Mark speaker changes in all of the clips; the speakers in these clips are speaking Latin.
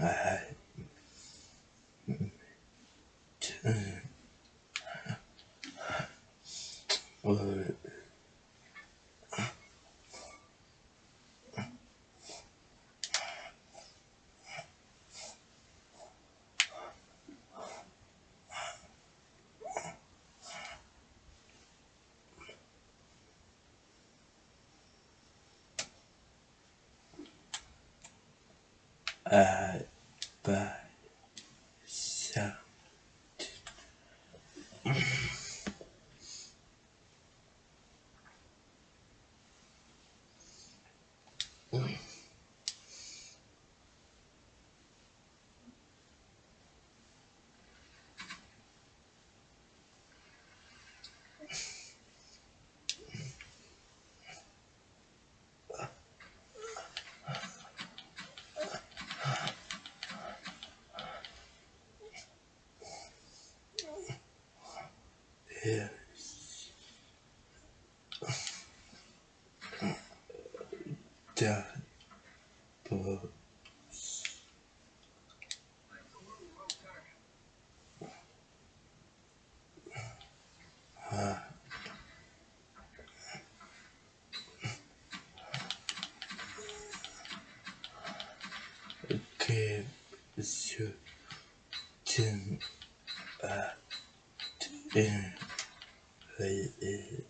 Speaker 1: はいはい。呃，对。Eh. Ja. Bo. Ha. Okay, so, Tim, uh, Tim, はい、えー、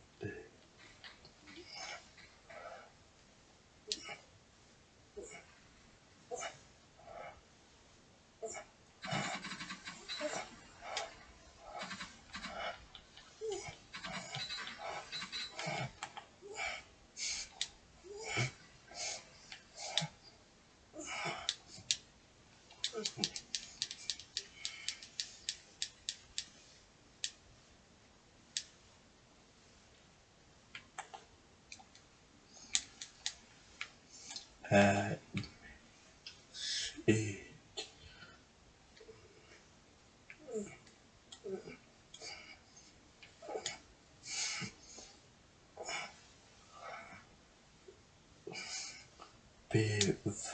Speaker 1: Thank mm -hmm. you. a m i s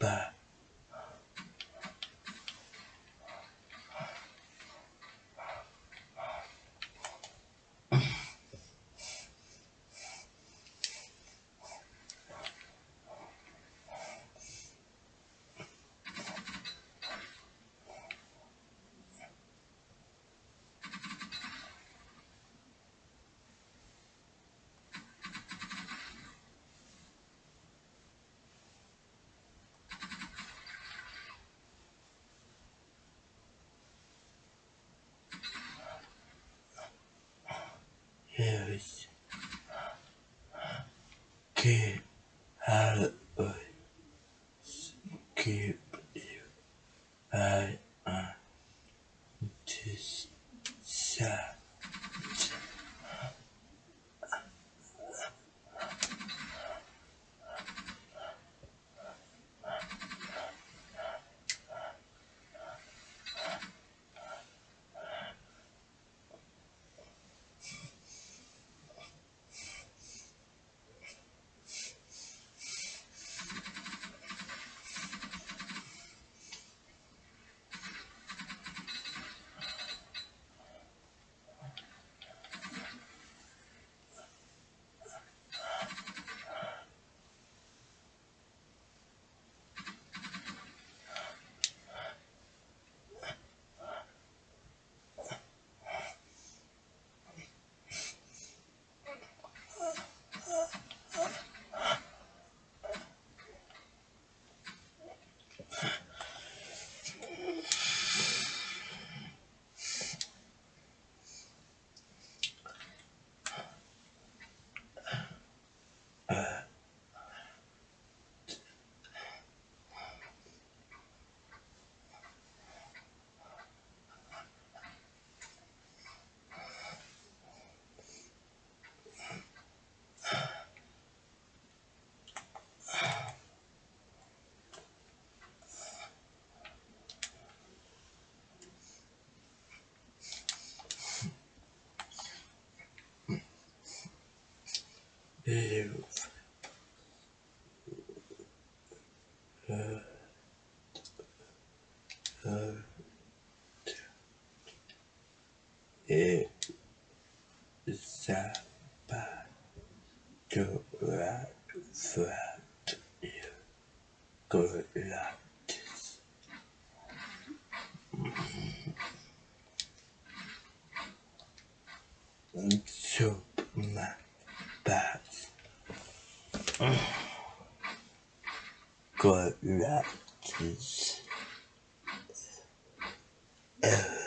Speaker 1: But que live. kids.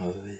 Speaker 1: Ah oui.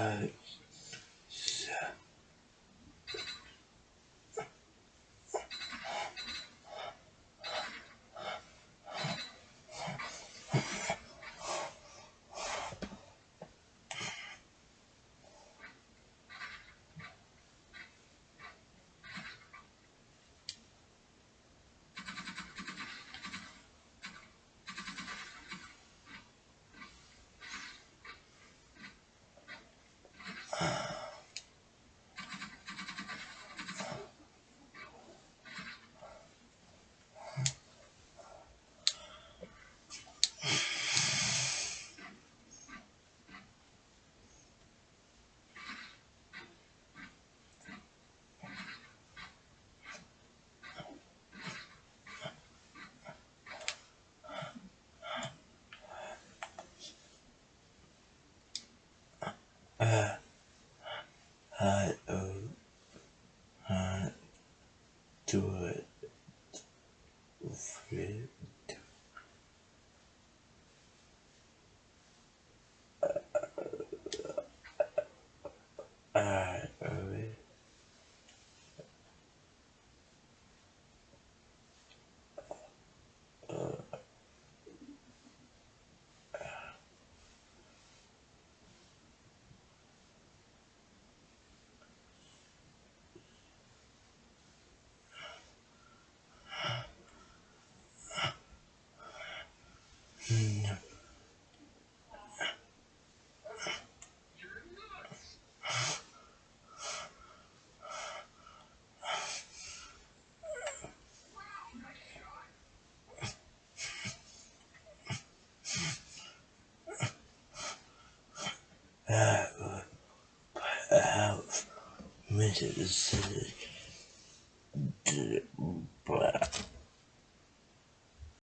Speaker 1: はい。it was